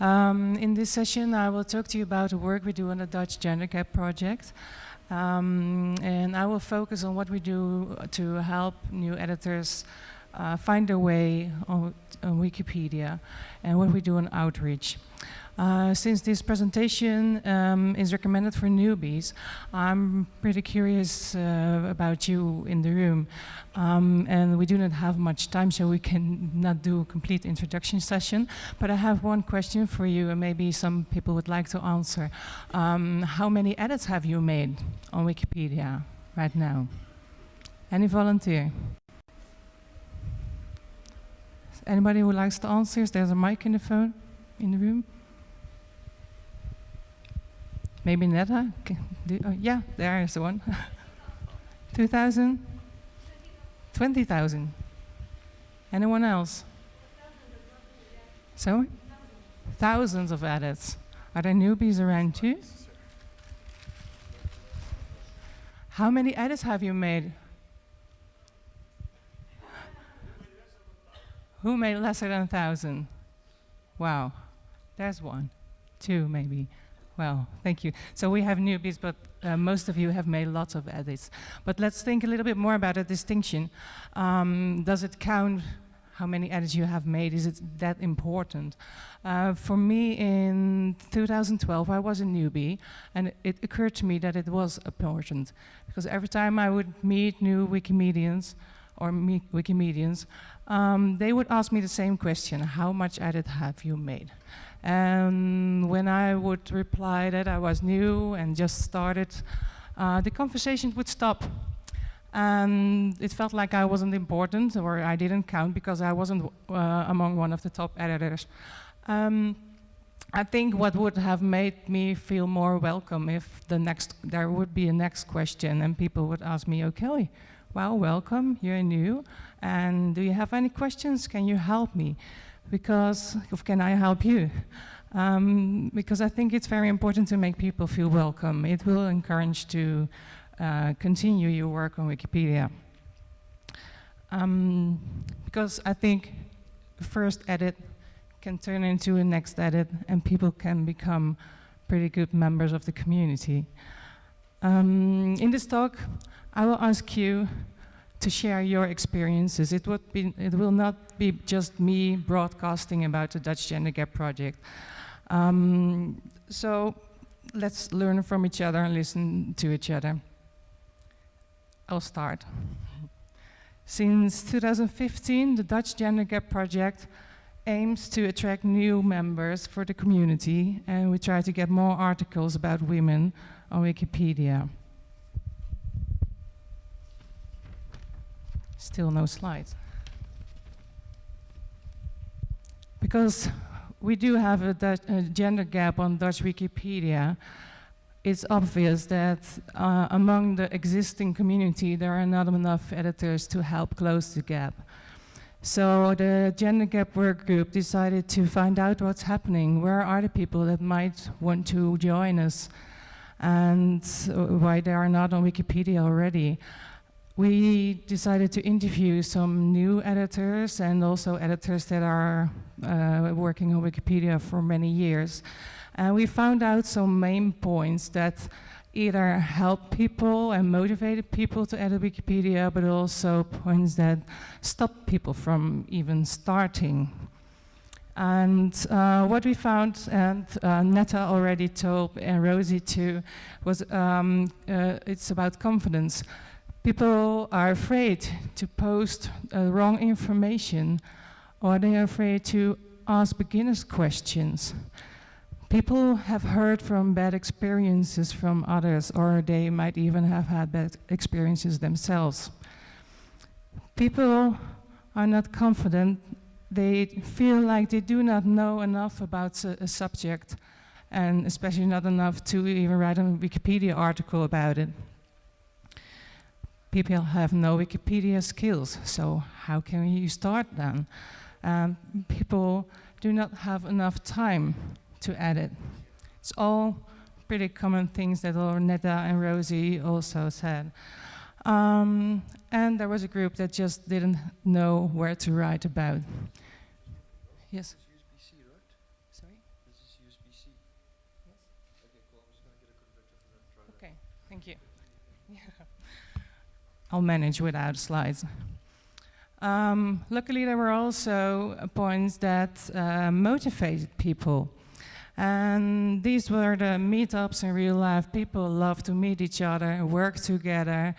Um, in this session, I will talk to you about the work we do on the Dutch Gender Gap project. Um, and I will focus on what we do to help new editors uh, find a way on, on, Wikipedia and what we do on outreach. Uh, since this presentation um, is recommended for newbies, I'm pretty curious uh, about you in the room. Um, and we do not have much time, so we can not do a complete introduction session. But I have one question for you, and maybe some people would like to answer. Um, how many edits have you made on Wikipedia right now? Any volunteer? Anybody who likes to answer? There's a mic in the phone, in the room. Maybe Netta? Oh, yeah, there is one. 2,000? 20,000? Anyone else? So? Thousands of edits. Are there newbies around too? How many edits have you made? Who made lesser than a thousand? Wow, there's one, two maybe. Well, thank you. So we have newbies, but uh, most of you have made lots of edits. But let's think a little bit more about a distinction. Um, does it count how many edits you have made? Is it that important? Uh, for me, in 2012, I was a newbie, and it occurred to me that it was important. Because every time I would meet new Wikimedians, or Wikimedians, um, they would ask me the same question, how much edit have you made? And when I would reply that I was new and just started, uh, the conversation would stop. And it felt like I wasn't important or I didn't count because I wasn't uh, among one of the top editors. Um, I think what would have made me feel more welcome if the next there would be a next question and people would ask me, okay, well, welcome, you're new, and do you have any questions? Can you help me? because can I help you? Um, because I think it's very important to make people feel welcome. It will encourage to uh, continue your work on Wikipedia. Um, because I think first edit can turn into a next edit and people can become pretty good members of the community. Um, in this talk, I will ask you to share your experiences. It, would be, it will not be just me broadcasting about the Dutch Gender Gap project. Um, so let's learn from each other and listen to each other. I'll start. Since 2015, the Dutch Gender Gap project aims to attract new members for the community and we try to get more articles about women on Wikipedia. Still no slides. Because we do have a, Dutch, a gender gap on Dutch Wikipedia, it's obvious that uh, among the existing community, there are not enough editors to help close the gap. So the Gender Gap Work Group decided to find out what's happening. Where are the people that might want to join us? And why they are not on Wikipedia already we decided to interview some new editors and also editors that are uh, working on Wikipedia for many years. And we found out some main points that either help people and motivated people to edit Wikipedia, but also points that stop people from even starting. And uh, what we found, and uh, Netta already told, and Rosie too, was um, uh, it's about confidence. People are afraid to post uh, wrong information or they are afraid to ask beginners questions. People have heard from bad experiences from others or they might even have had bad experiences themselves. People are not confident. They feel like they do not know enough about a, a subject and especially not enough to even write a Wikipedia article about it people have no Wikipedia skills, so how can you start then? Um, people do not have enough time to edit. It's all pretty common things that Ornetta and Rosie also said. Um, and there was a group that just didn't know where to write about. Yes? Sorry? This is USB-C. Yes. Okay, cool. I'm just gonna get a converter from that. Try that. Okay, thank you. I'll manage without slides. Um, luckily, there were also points that uh, motivated people. And these were the meetups in real life. People love to meet each other, work together,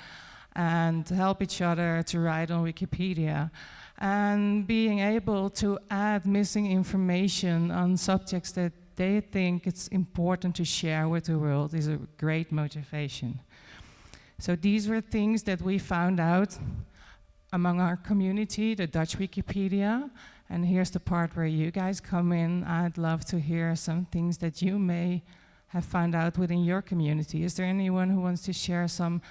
and help each other to write on Wikipedia. And being able to add missing information on subjects that they think it's important to share with the world is a great motivation. So these were things that we found out among our community, the Dutch Wikipedia. And here's the part where you guys come in. I'd love to hear some things that you may have found out within your community. Is there anyone who wants to share some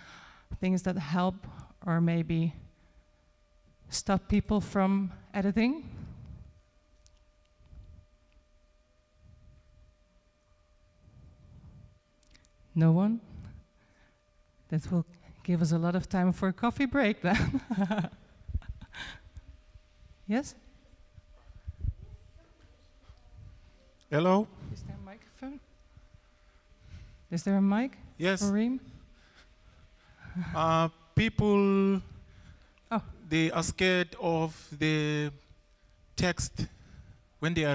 things that help or maybe stop people from editing? No one? That will give us a lot of time for a coffee break then. yes? Hello? Is there a microphone? Is there a mic Yes. Reem? Uh, people, Oh. they are scared of the text when they are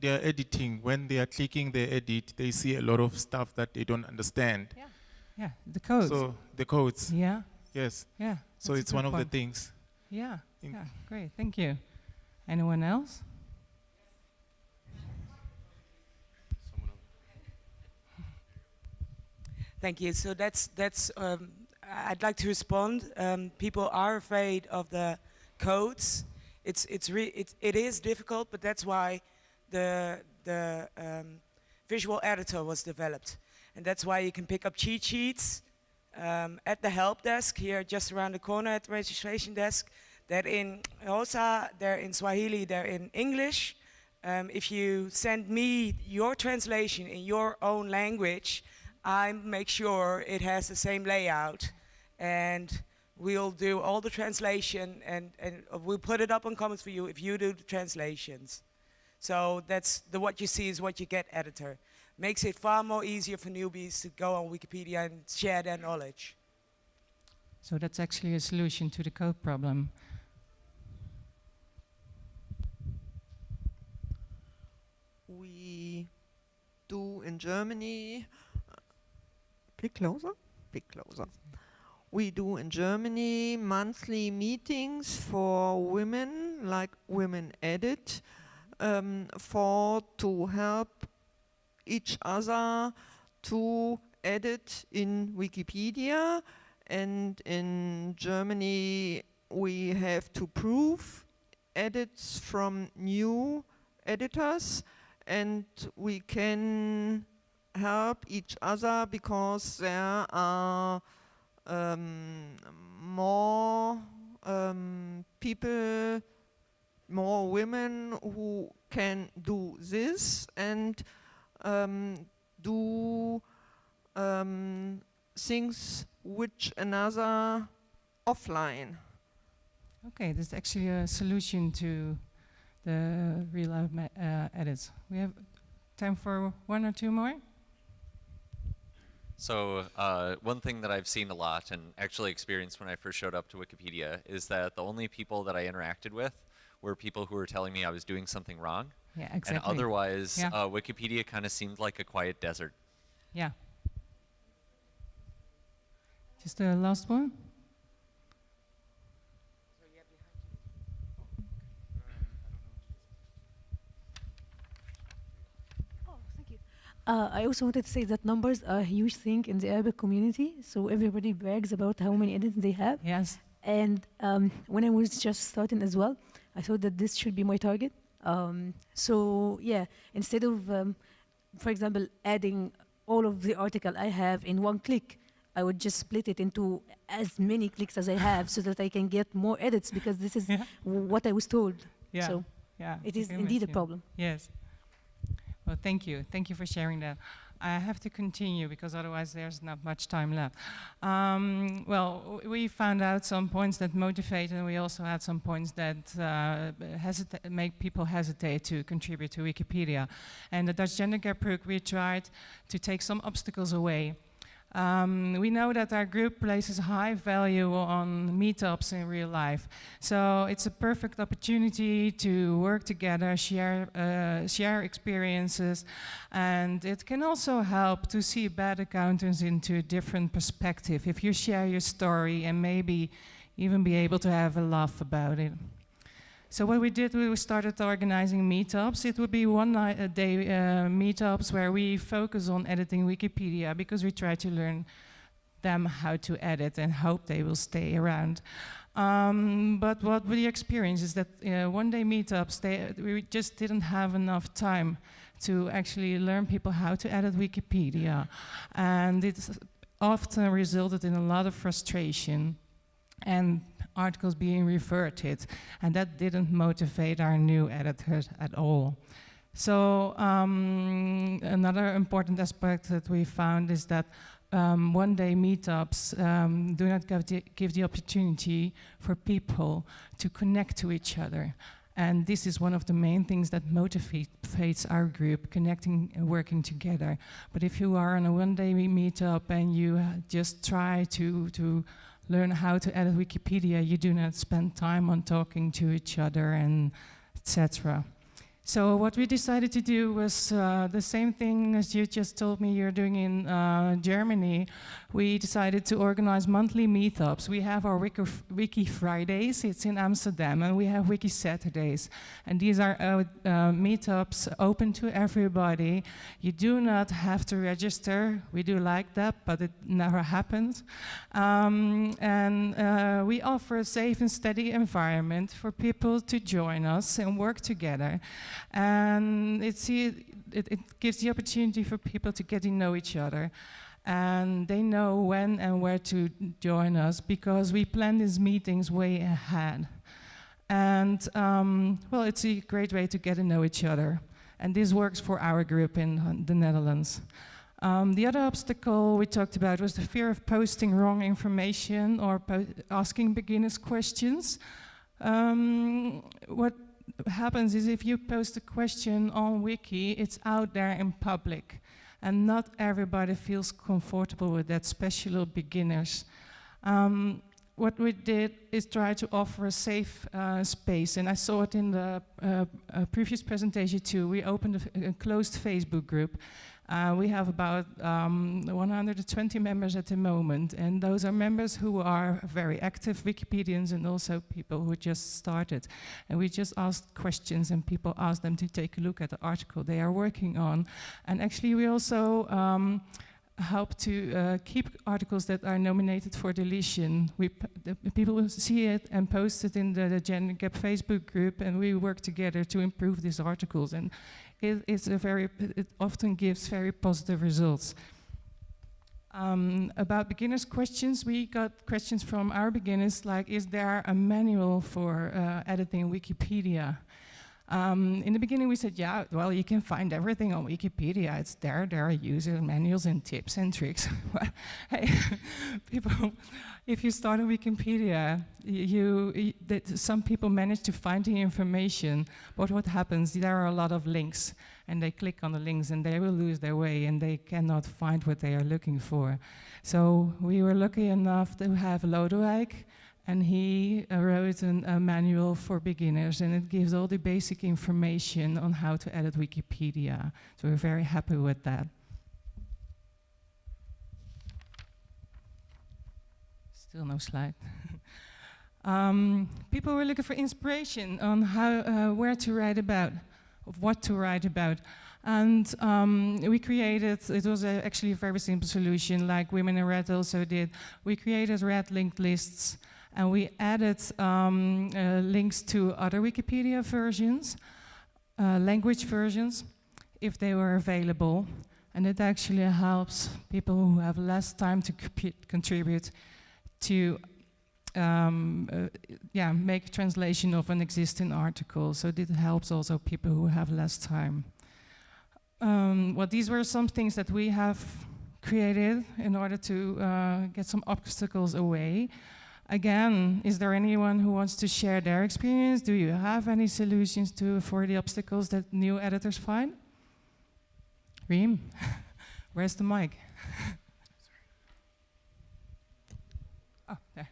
they are editing. When they are clicking the edit, they see a lot of stuff that they don't understand. Yeah, the codes. So the codes, yeah, yes. yeah. So it's good one of the things. Yeah, In- yeah, great, thank you. Anyone else? Thank you. So that's that's. Um, I- I'd like to respond. Um, people are afraid of the codes. It's it's re- it, it is difficult, but that's why the the um, visual editor was developed, and that's why you can pick up cheat sheets um, at the help desk here, just around the corner at the registration desk. They're in Xhosa, they're in Swahili, they're in English. Um, if you send me your translation in your own language, I make sure it has the same layout and we'll do all the translation and, and we'll put it up on Commons for you if you do the translations. So that's the what you see is what you get editor. Makes it far more easier for newbies to go on Wikipedia and share their knowledge. So that's actually a solution to the code problem. we do in Germany, uh, bit closer, bit closer. We do in Germany monthly meetings for women, like Women Edit, um, for to help each other to edit in Wikipedia. And in Germany, we have to prove edits from new editors and we can help each other because there are um, more um, people, more women who can do this and um, do um, things which another offline. Okay, this is actually a solution to the real life uh, edits. We have time for one or two more. So uh, one thing that I've seen a lot and actually experienced when I first showed up to Wikipedia is that the only people that I interacted with were people who were telling me I was doing something wrong. Yeah, exactly. And otherwise, Yeah. uh, Wikipedia kind of seemed like a quiet desert. Yeah. Just the last one. Oh, thank you. Uh, I also wanted to say that numbers are a huge thing in the Arabic community. So everybody brags about how many edits they have. Yes. And um, when I was just starting as well, I thought that this should be my target. Um, so yeah, instead of, um, for example, adding all of the article I have in one click, I would just split it into as many clicks as I have so that I can get more edits because this is Yeah. what I was told. Yeah. So yeah. it is indeed a problem. Yes. Well, thank you. Thank you for sharing that. I have to continue because otherwise there's not much time left. Um, well, we found out some points that motivate, and we also had some points that uh, make people hesitate to contribute to Wikipedia. And the Dutch Gender Gap Group, we tried to take some obstacles away. Um, we know that our group places high value on meetups in real life. So it's a perfect opportunity to work together, share, uh, share experiences, and it can also help to see bad accountants into a different perspective if you share your story and maybe even be able to have a laugh about it. So what we did, we started organizing meetups. It would be one night a day uh, meetups where we focus on editing Wikipedia because we try to learn them how to edit and hope they will stay around. Um, but what we experienced is that uh, one day meetups, they, we just didn't have enough time to actually learn people how to edit Wikipedia. And it often resulted in a lot of frustration and articles being reverted. And that didn't motivate our new editors at all. So um, another important aspect that we found is that um, one-day meetups um, do not give the, give the opportunity for people to connect to each other. And this is one of the main things that motivates our group, connecting and working together. But if you are on a one-day meetup and you just try to, to learn how to edit Wikipedia, you do not spend time on talking to each other and etc. So what we decided to do was uh, the same thing as you just told me you're doing in uh, Germany. We decided to organize monthly meetups. We have our Wiki, Wiki, Fridays, it's in Amsterdam, and we have Wiki Saturdays. And these are uh, uh, meetups open to everybody. You do not have to register. We do like that, but it never happens. Um, and uh, we offer a safe and steady environment for people to join us and work together. And it's, it, it gives the opportunity for people to get to know each other. And they know when and where to join us because we plan these meetings way ahead. And um, well, it's a great way to get to know each other. And this works for our group in uh, the Netherlands. Um, the other obstacle we talked about was the fear of posting wrong information or asking beginners questions. Um, what happens is if you post a question on Wiki, it's out there in public. And not everybody feels comfortable with that, especially beginners. Um, what we did is try to offer a safe uh, space, and I saw it in the uh, uh, previous presentation too. We opened a, a closed Facebook group, uh, we have about um, 120 members at the moment, and those are members who are very active Wikipedians and also people who just started. And we just asked questions, and people asked them to take a look at the article they are working on. And actually, we also um, help to uh, keep articles that are nominated for deletion. We people will see it and post it in the, the Gender Gap Facebook group, and we work together to improve these articles. And it, it's a very, it often gives very positive results. Um, about beginners questions, we got questions from our beginners like, is there a manual for uh, editing Wikipedia? Um, in the beginning we said, yeah, well, you can find everything on Wikipedia. It's there, there are user manuals and tips and tricks. hey, people, if you start on Wikipedia, you, you that some people manage to find the information, but what happens, there are a lot of links, and they click on the links and they will lose their way and they cannot find what they are looking for. So we were lucky enough to have Lodewijk, and he uh, wrote an, a manual for beginners, and it gives all the basic information on how to edit Wikipedia. So we're very happy with that. Still no slide. um, people were looking for inspiration on how, uh, where to write about, of what to write about. And um, we created, it was a, actually a very simple solution, like Women in Red also did. We created red linked lists, and we added um, uh, links to other Wikipedia versions, uh, language versions, if they were available. And it actually helps people who have less time to contribute to um, uh, yeah, make translation of an existing article. So it helps also people who have less time. um, well, these were some things that we have created in order to uh, get some obstacles away. Again, is there anyone who wants to share their experience? Do you have any solutions to for the obstacles that new editors find? Reem, where's the mic? oh, there.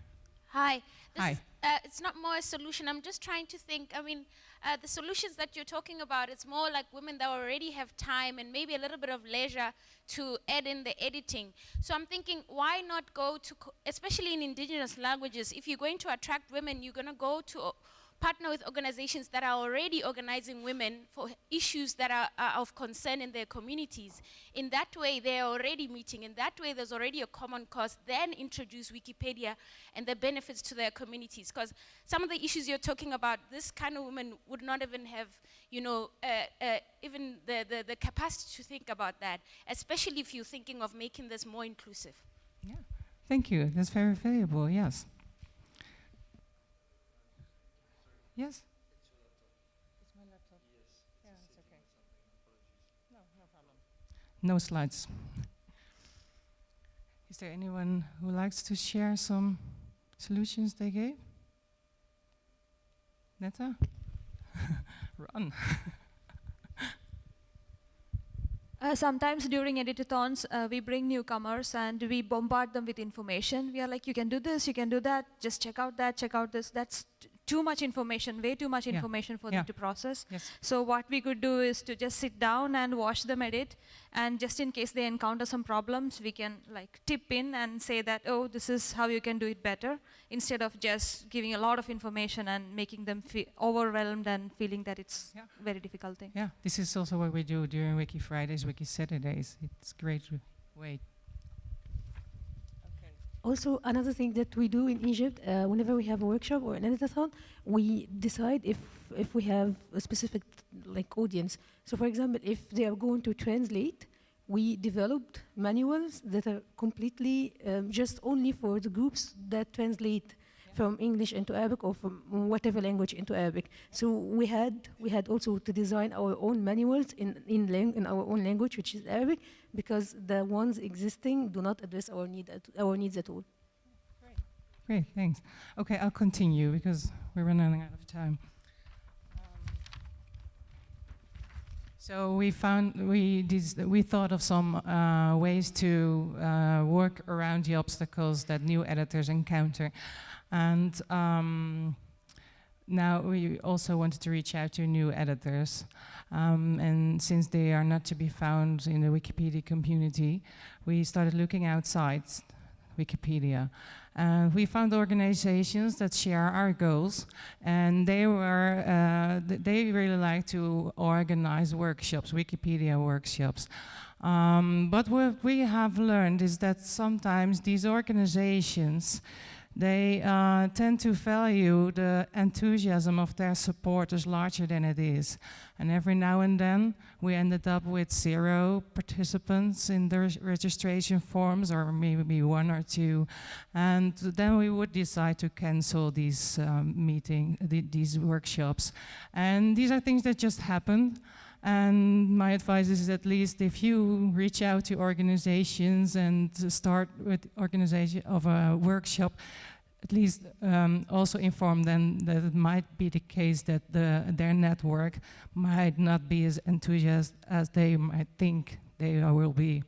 Hi. This Hi. Is, uh, it's not more a solution. I'm just trying to think. I mean, uh, the solutions that you're talking about, it's more like women that already have time and maybe a little bit of leisure to add in the editing. So I'm thinking, why not go to, especially in indigenous languages, if you're going to attract women, you're going to go to partner with organizations that are already organizing women for issues that are, are of concern in their communities. In that way, they're already meeting. In that way, there's already a common cause. Then introduce Wikipedia and the benefits to their communities. Because some of the issues you're talking about, this kind of women would not even have, you know, uh, uh, even the, the, the capacity to think about that, especially if you're thinking of making this more inclusive. Yeah. Thank you. That's very valuable. Yes. Yes. No no problem. No slides. Is there anyone who likes to share some solutions they gave? Netta? Run. Uh, sometimes during editathons, uh, we bring newcomers and we bombard them with information. We are like, you can do this, you can do that, just check out that, check out this. That's t- too much information, way too much Yeah. information for Yeah. them to process. Yes. So what we could do is to just sit down and watch them edit, and just in case they encounter some problems, we can like tip in and say that, oh, this is how you can do it better, instead of just giving a lot of information and making them feel overwhelmed and feeling that it's Yeah. very difficult thing. Yeah, this is also what we do during Wiki Fridays, Wiki Saturdays. It's great way. Also, another thing that we do in Egypt, uh, whenever we have a workshop or an editathon, we decide if if we have a specific like audience. So, for example, if they are going to translate, we developed manuals that are completely um, just only for the groups that translate from English into Arabic or from whatever language into Arabic. So we had we had also to design our own manuals in in, in our own language, which is Arabic, because the ones existing do not address our need at, our needs at all. Great, thanks. Okay, I'll continue because we're running out of time. So we found we we thought of some uh, ways to uh, work around the obstacles that new editors encounter, and um, now we also wanted to reach out to new editors, um, and since they are not to be found in the Wikipedia community, we started looking outside Wikipedia. Uh, we found organizations that share our goals, and they were uh, th- they really like to organize workshops, Wikipedia workshops. Um, but what we have learned is that sometimes these organizations they uh, tend to value the enthusiasm of their supporters larger than it is. And every now and then, we ended up with zero participants in the registration forms, or maybe one or two. And then we would decide to cancel these um, meeting, th- these workshops. And these are things that just happen. And my advice is at least if you reach out to organizations and start with organization of a workshop, at least um, also inform them that it might be the case that the, their network might not be as enthusiastic as they might think they will be.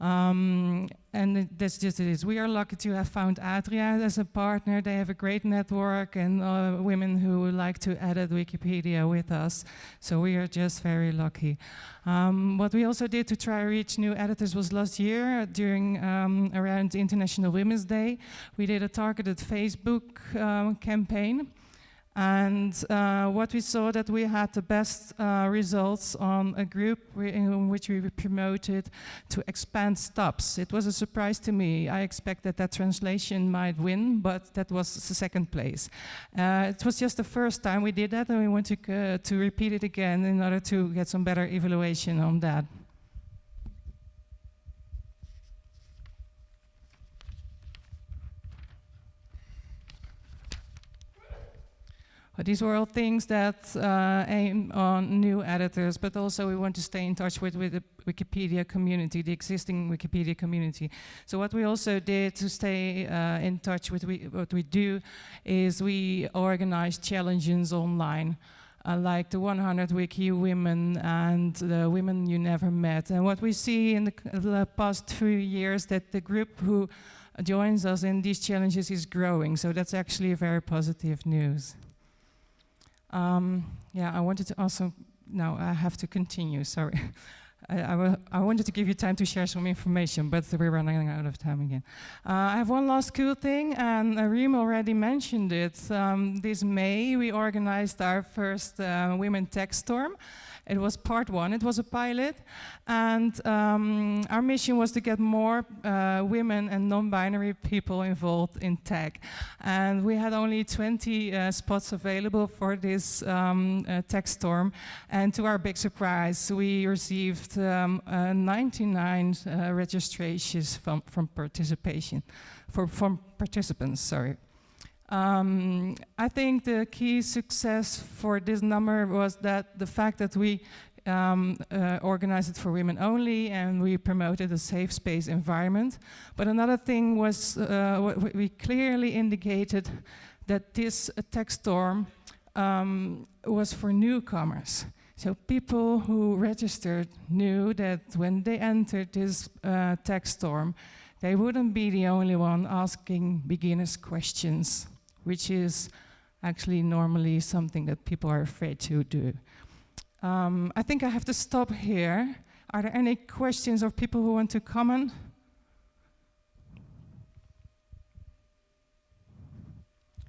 Um, and that's just it is. We are lucky to have found Atria as a partner. They have a great network and uh, women who like to edit Wikipedia with us. So we are just very lucky. Um, what we also did to try to reach new editors was last year during um, around International Women's Day. We did a targeted Facebook um, campaign. And uh, what we saw that we had the best uh, results on a group in which we promoted to expand stubs. It was a surprise to me. I expected that translation might win, but that was the second place. Uh, it was just the first time we did that, and we want to, to repeat it again in order to get some better evaluation on that. But these were all things that uh, aim on new editors, but also we want to stay in touch with, with the Wikipedia community, the existing Wikipedia community. So what we also did to stay uh, in touch with we, what we do is we organize challenges online. Uh, like the 100 Wiki Women and the Women You Never Met. And what we see in the, the past few years that the group who joins us in these challenges is growing. So that's actually very positive news. Um, yeah, I wanted to also, now I have to continue, sorry. I, I, I wanted to give you time to share some information, but we're running out of time again. Uh, I have one last cool thing, and Reem already mentioned it. Um, this May, we organized our first uh, Women Tech Storm. It was part one, it was a pilot, and um, our mission was to get more uh, women and non-binary people involved in tech. And we had only 20 uh, spots available for this um, uh, tech storm, and to our big surprise, we received um, uh, 99 uh, registrations from, from participation, for, from participants, sorry. Um, I think the key success for this number was that the fact that we um, uh, organized it for women only and we promoted a safe space environment. But another thing was uh, we clearly indicated that this uh, tech storm um, was for newcomers. So people who registered knew that when they entered this uh, tech storm, they wouldn't be the only one asking beginners questions, which is actually normally something that people are afraid to do. Um, I think I have to stop here. Are there any questions or people who want to comment?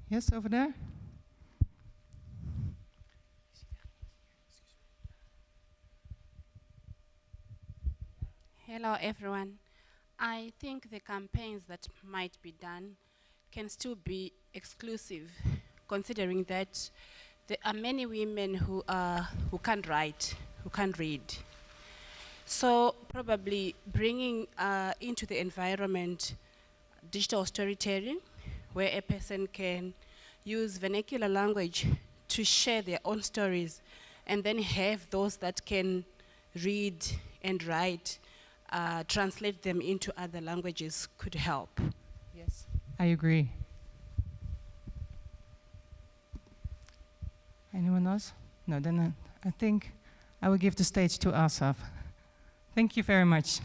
Yes, over there. Hello, everyone. I think the campaigns that might be done can still be exclusive, considering that there are many women who, are, who can't write, who can't read. So, probably bringing uh, into the environment digital storytelling, where a person can use vernacular language to share their own stories, and then have those that can read and write uh, translate them into other languages could help. I agree. Anyone else? No, then uh, I think I will give the stage to Asaf. Thank you very much.